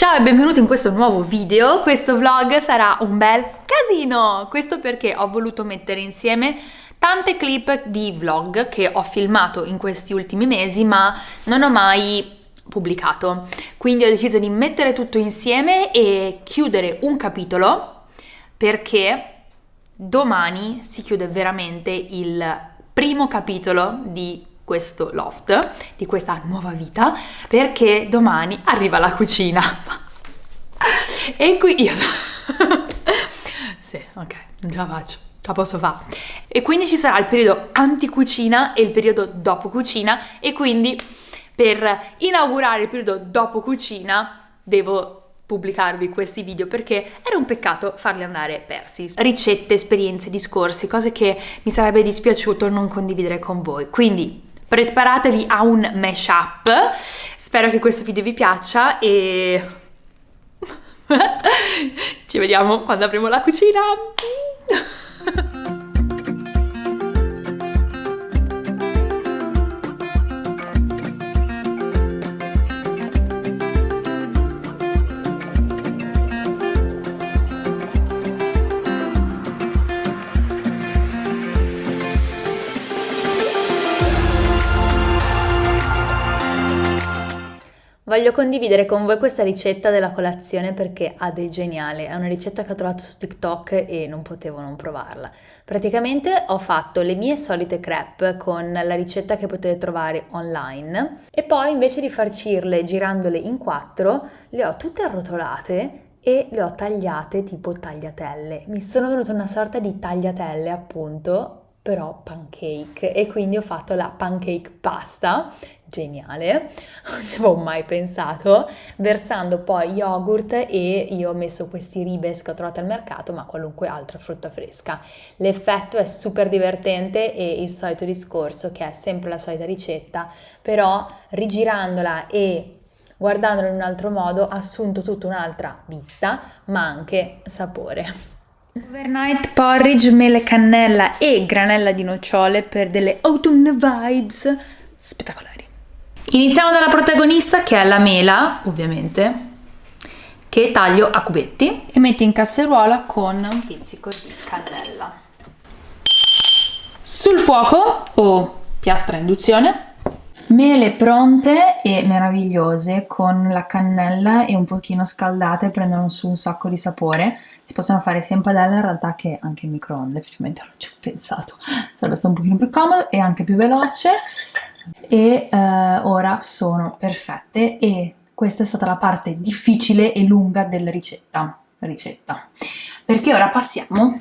Ciao e benvenuti in questo nuovo video, questo vlog sarà un bel casino, questo perché ho voluto mettere insieme tante clip di vlog che ho filmato in questi ultimi mesi ma non ho mai pubblicato, quindi ho deciso di mettere tutto insieme e chiudere un capitolo perché domani si chiude veramente il primo capitolo di questo loft, di questa nuova vita, perché domani arriva la cucina. e qui io... sì, ok, non ce la faccio, la posso fare. E quindi ci sarà il periodo anti-cucina e il periodo dopo cucina e quindi per inaugurare il periodo dopo cucina devo pubblicarvi questi video perché era un peccato farli andare persi. Ricette, esperienze, discorsi, cose che mi sarebbe dispiaciuto non condividere con voi. Quindi preparatevi a un mashup. Spero che questo video vi piaccia e ci vediamo quando apriamo la cucina Voglio condividere con voi questa ricetta della colazione perché ha del geniale, è una ricetta che ho trovato su TikTok e non potevo non provarla. Praticamente ho fatto le mie solite crepe con la ricetta che potete trovare online e poi invece di farcirle girandole in quattro le ho tutte arrotolate e le ho tagliate tipo tagliatelle. Mi sono venute una sorta di tagliatelle appunto però pancake e quindi ho fatto la pancake pasta geniale, non ci avevo mai pensato, versando poi yogurt e io ho messo questi ribes che ho trovato al mercato, ma qualunque altra frutta fresca. L'effetto è super divertente e il solito discorso che è sempre la solita ricetta, però rigirandola e guardandola in un altro modo ha assunto tutta un'altra vista, ma anche sapore. Overnight porridge, mele cannella e granella di nocciole per delle autumn vibes spettacolari. Iniziamo dalla protagonista che è la mela, ovviamente, che taglio a cubetti e metto in casseruola con un pizzico di cannella. Sul fuoco o piastra induzione Mele pronte e meravigliose con la cannella e un pochino scaldate prendono su un sacco di sapore. Si possono fare sia in padella in realtà che anche in microonde, effettivamente non ci ho pensato. Sarebbe stato un pochino più comodo e anche più veloce e eh, ora sono perfette e questa è stata la parte difficile e lunga della ricetta, ricetta. perché ora passiamo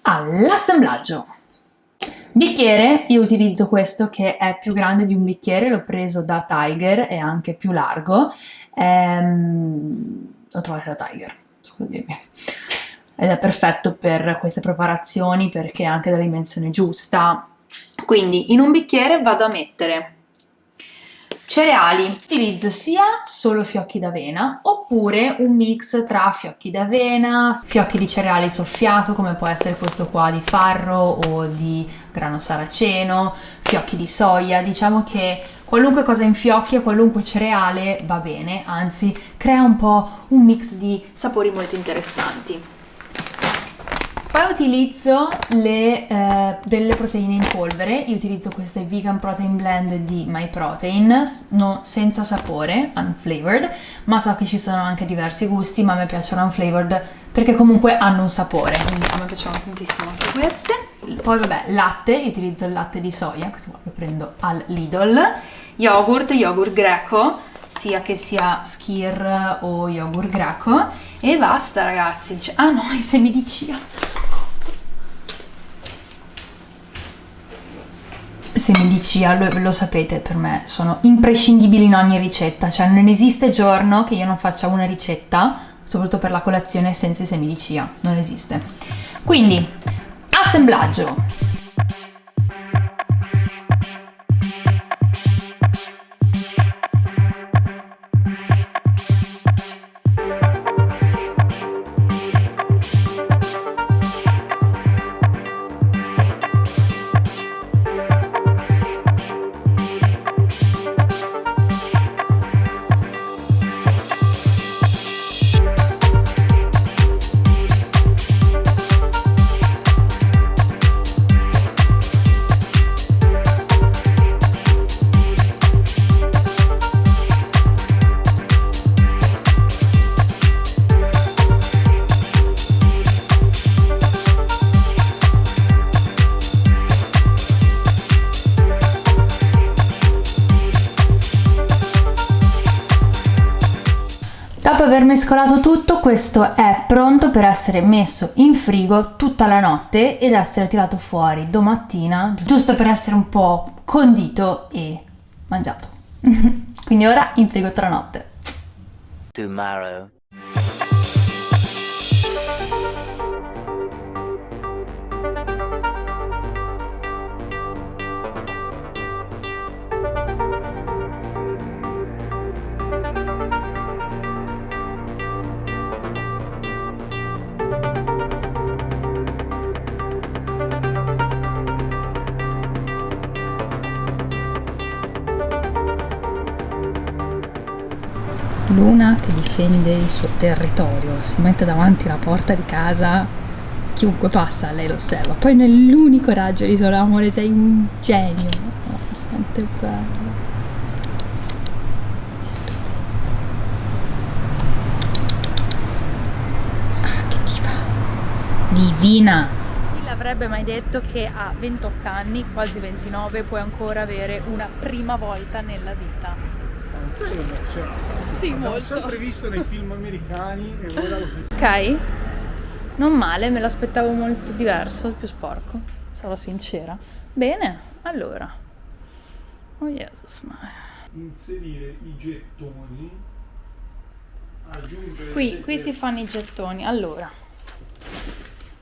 all'assemblaggio. Bicchiere, io utilizzo questo che è più grande di un bicchiere, l'ho preso da Tiger, è anche più largo, ehm, lo trovate da Tiger, so dirmi. Ed è perfetto per queste preparazioni perché è anche della dimensione giusta, quindi in un bicchiere vado a mettere cereali, utilizzo sia solo fiocchi d'avena oppure un mix tra fiocchi d'avena, fiocchi di cereali soffiato come può essere questo qua di farro o di grano saraceno, fiocchi di soia, diciamo che qualunque cosa in fiocchi e qualunque cereale va bene, anzi crea un po' un mix di sapori molto interessanti. Poi utilizzo le, eh, delle proteine in polvere, io utilizzo queste Vegan Protein Blend di MyProtein, no, senza sapore, unflavored, ma so che ci sono anche diversi gusti, ma a me piacciono unflavored perché comunque hanno un sapore, quindi a me piacciono tantissimo anche queste. Poi vabbè, latte, io utilizzo il latte di soia, questo qua lo prendo al Lidl, yogurt, yogurt greco, sia che sia skir o yogurt greco e basta ragazzi, ah no, i semi di chia semi di chia, lo, lo, sapete, per me sono imprescindibili in ogni ricetta, cioè non esiste giorno che io non faccia una ricetta, soprattutto per la colazione, senza i semi di chia, non esiste. Quindi, assemblaggio. Aver mescolato tutto, questo è pronto per essere messo in frigo tutta la notte ed essere tirato fuori domattina, giusto per essere un po' condito e mangiato. Quindi ora in frigo tra notte. Tomorrow. Che difende il suo territorio, si mette davanti alla porta di casa, chiunque passa lei lo osserva. Poi nell'unico raggio di solo amore sei un genio. Oh, quanto è bello. Ah, che diva. Divina. Mai detto che a 28 anni, quasi 29, puoi ancora avere una prima volta nella vita? Sei emozionato. Sì, L'ho molto. sempre visto nei film americani e ora l'ho visto. Ok, non male, me l'aspettavo molto diverso, più sporco, sarò sincera. Bene, allora. Oh Jesus, ma... Inserire i gettoni. Aggiungere Qui, qui si fanno i gettoni, allora.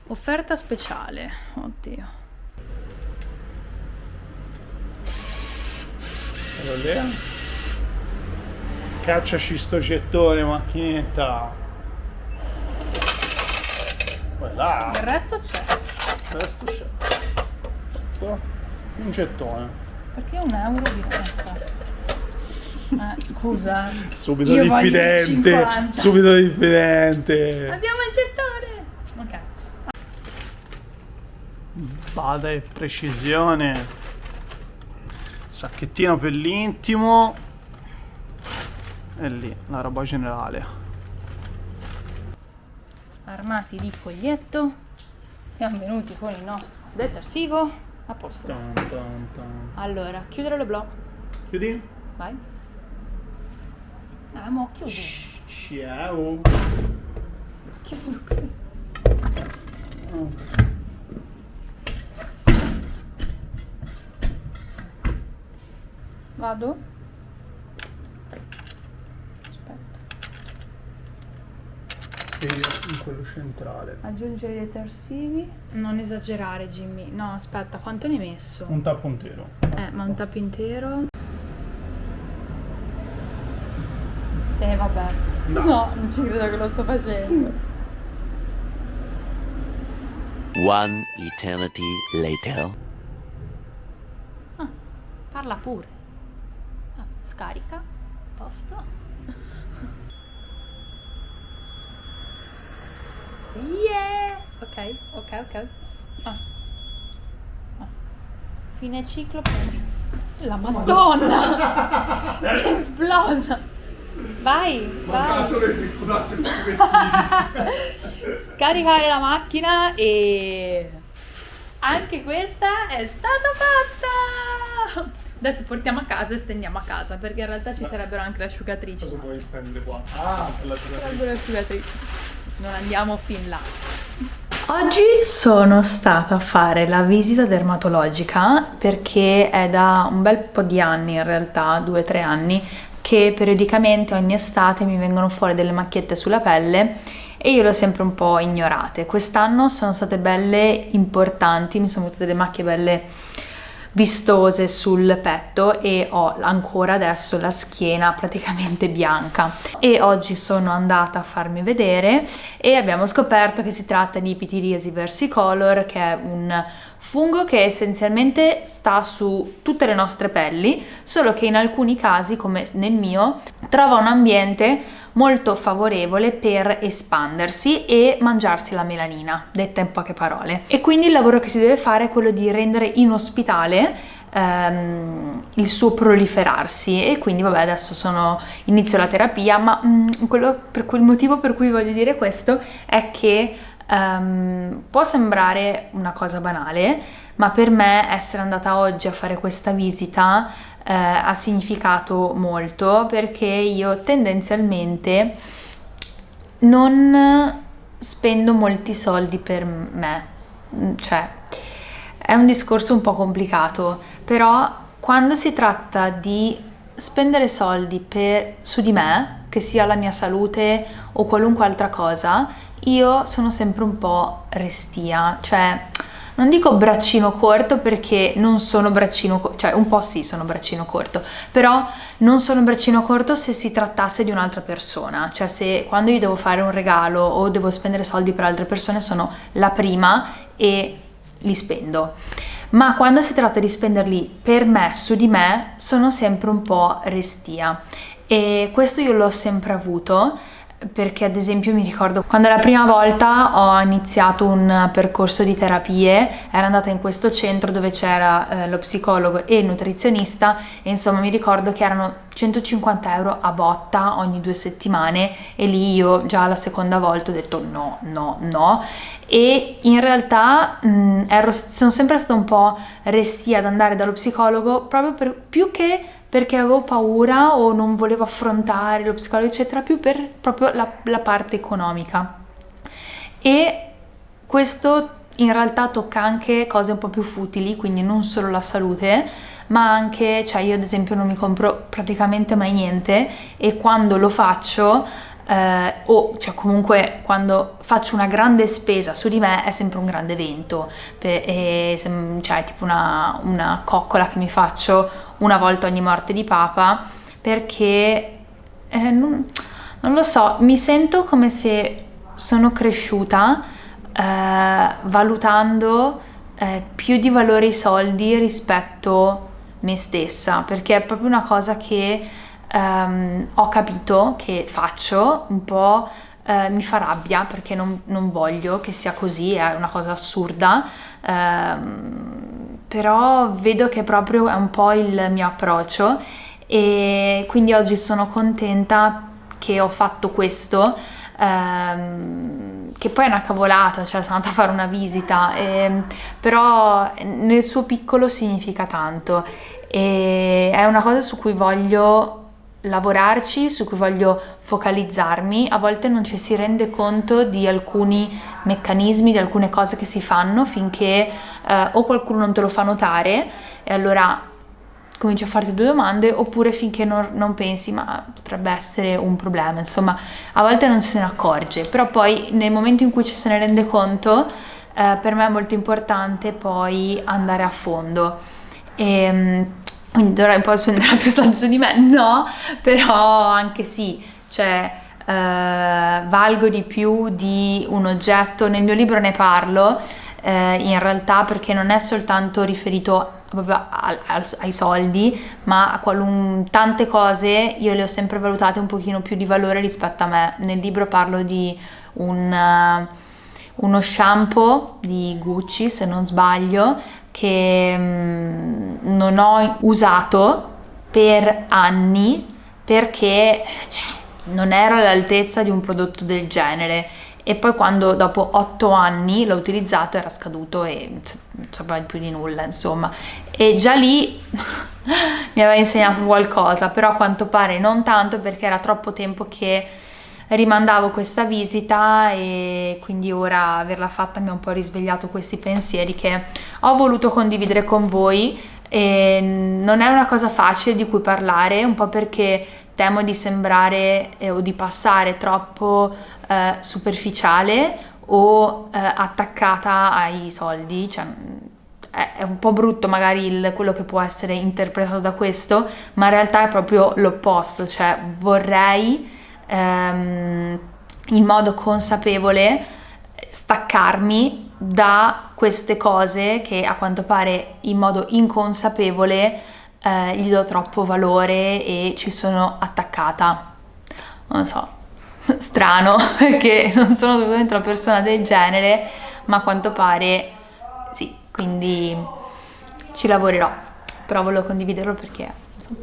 Offerta speciale, oddio. Lì. Cacciaci sto gettone, macchinetta. Voilà. Il resto c'è, Il resto c'è. Un gettone. perché un euro di retta. Eh, scusa. Subito diffidente. 50. Subito diffidente. Abbiamo il gettone! Ok. Bada e precisione. Sacchettino per l'intimo. E lì, la roba generale. Armati di foglietto. Siamo venuti con il nostro detersivo. A posto. Tan, tan, tan. Allora, chiudere le blò. Chiudi? Vai. Ah, mo chiudi. Ciao. Chiudi. Vado? Aspetta. Io in quello centrale. Aggiungere i detersivi. Non esagerare, Jimmy. No, aspetta, quanto ne hai messo? Un tappo intero. Eh, ma un tappo intero? Sì, vabbè. No. No, non ci credo che lo sto facendo. One eternity later. Ah, parla pure. Ah, scarica. Posto. Yeah! Ok, ok, ok. Ah. Ah. Fine ciclo. La madonna! È esplosa! Vai, vai. che ti sputasse tutti i vestiti. Scaricare la macchina e anche questa è stata fatta. Adesso portiamo a casa e stendiamo a casa perché in realtà ci sarebbero anche le asciugatrici. Cosa puoi stendere qua? Ah, per la Sarebbero le asciugatrici. Non andiamo fin là. Oggi sono stata a fare la visita dermatologica perché è da un bel po' di anni, in realtà, due o tre anni, che periodicamente ogni estate mi vengono fuori delle macchiette sulla pelle e io le ho sempre un po' ignorate. Quest'anno sono state belle importanti, mi sono venute delle macchie belle vistose sul petto e ho ancora adesso la schiena praticamente bianca. E oggi sono andata a farmi vedere e abbiamo scoperto che si tratta di Pitiriasi versicolor che è un fungo che essenzialmente sta su tutte le nostre pelli solo che in alcuni casi come nel mio trova un ambiente molto favorevole per espandersi e mangiarsi la melanina, detta in poche parole. E quindi il lavoro che si deve fare è quello di rendere inospitale ehm, il suo proliferarsi e quindi vabbè adesso sono, inizio la terapia ma mm, quello, per quel motivo per cui voglio dire questo è che ehm, può sembrare una cosa banale ma per me essere andata oggi a fare questa visita eh, ha significato molto perché io tendenzialmente non spendo molti soldi per me, cioè è un discorso un po' complicato, però quando si tratta di spendere soldi per, su di me, che sia la mia salute o qualunque altra cosa, io sono sempre un po' restia, cioè non dico braccino corto perché non sono braccino corto, cioè un po' sì sono braccino corto, però non sono braccino corto se si trattasse di un'altra persona, cioè se quando io devo fare un regalo o devo spendere soldi per altre persone sono la prima e li spendo. Ma quando si tratta di spenderli per me, su di me, sono sempre un po' restia. E questo io l'ho sempre avuto perché ad esempio mi ricordo quando la prima volta ho iniziato un percorso di terapie, ero andata in questo centro dove c'era eh, lo psicologo e il nutrizionista e insomma mi ricordo che erano 150 euro a botta ogni due settimane e lì io già la seconda volta ho detto no, no, no. E in realtà mh, ero, sono sempre stata un po' restia ad andare dallo psicologo proprio per, più che perché avevo paura o non volevo affrontare lo psicologo eccetera più per proprio la, la parte economica. E questo in realtà tocca anche cose un po' più futili quindi non solo la salute ma anche cioè io ad esempio non mi compro praticamente mai niente e quando lo faccio eh, o cioè comunque quando faccio una grande spesa su di me è sempre un grande evento per, e, cioè tipo una, una coccola che mi faccio una volta ogni morte di papa perché eh, non, non, lo so mi sento come se sono cresciuta eh, valutando eh, più di valore i soldi rispetto me stessa perché è proprio una cosa che um, ho capito che faccio un po' eh, mi fa rabbia perché non, non, voglio che sia così, è una cosa assurda, ehm, però vedo che proprio è un po' il mio approccio e quindi oggi sono contenta che ho fatto questo, ehm, che poi è una cavolata, cioè sono andata a fare una visita, e, però nel suo piccolo significa tanto e è una cosa su cui voglio lavorarci, su cui voglio focalizzarmi, a volte non ci si rende conto di alcuni meccanismi, di alcune cose che si fanno finché eh, o qualcuno non te lo fa notare e allora cominci a farti due domande oppure finché non, non, pensi ma potrebbe essere un problema, insomma a volte non se ne accorge, però poi nel momento in cui ci se ne rende conto eh, per me è molto importante poi andare a fondo. E, ehm, quindi dovrai un po' spendere più soldi su di me, no, però anche sì, cioè eh, valgo di più di un oggetto, nel mio libro ne parlo eh, in realtà perché non è soltanto riferito proprio al, al, ai soldi, ma a qualun, tante cose io le ho sempre valutate un pochino più di valore rispetto a me. Nel libro parlo di un, uh, uno shampoo di Gucci, se non sbaglio, che mm, non ho usato per anni perché cioè, non ero all'altezza di un prodotto del genere. E poi quando dopo otto anni l'ho utilizzato era scaduto e non sapeva più di nulla insomma. E già lì mi aveva insegnato qualcosa però a quanto pare non tanto perché era troppo tempo che rimandavo questa visita e quindi ora averla fatta mi ha un po' risvegliato questi pensieri che ho voluto condividere con voi. E non è una cosa facile di cui parlare, un po' perché temo di sembrare eh, o di passare troppo eh, superficiale o eh, attaccata ai soldi, cioè è un po' brutto magari il, quello che può essere interpretato da questo, ma in realtà è proprio l'opposto, cioè vorrei ehm, in modo consapevole staccarmi da queste cose che a quanto pare in modo inconsapevole eh, gli do troppo valore e ci sono attaccata. Non so, strano perché non sono assolutamente una persona del genere, ma a quanto pare sì, quindi ci lavorerò. Però volevo condividerlo perché insomma,